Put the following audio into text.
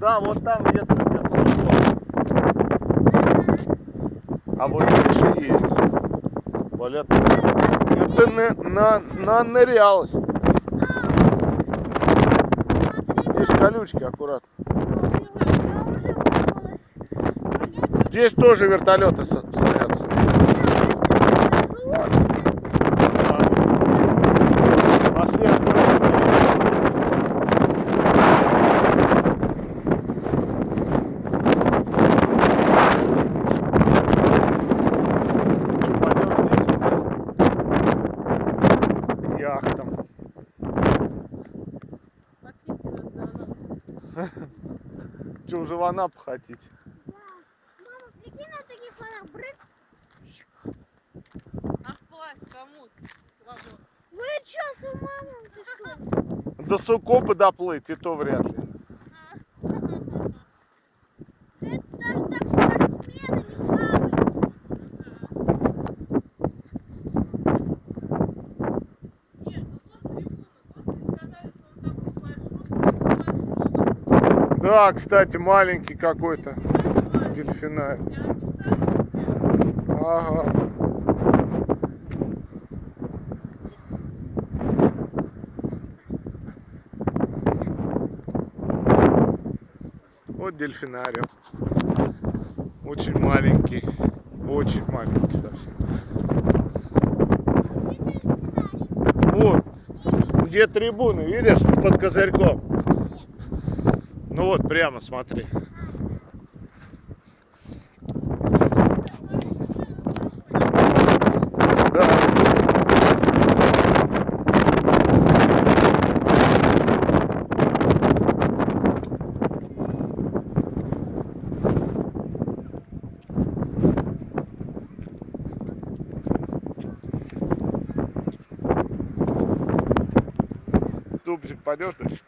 Да, вот там где-то где-то. А вот дальше есть. Валя ты на, на, на нырялась. Здесь колючки аккуратно. Здесь тоже вертолеты садятся. Пошли аккуратно. Что, пойдем здесь вниз? К яхтам. Что, уже в Анапу хотите? Мама, прикинь на таких фонах, брык. А вплавь кому свободно? Вы что, с ума, мам, ты что? До Сукопа доплыть, и то вряд ли. Да, кстати, маленький какой-то знаю, Ага. Вот дельфинариум. Очень маленький. Очень маленький совсем. Вот. Где трибуны, видишь, под козырьком. Ну вот, прямо смотри. Да. Тупчик пойдешь дальше?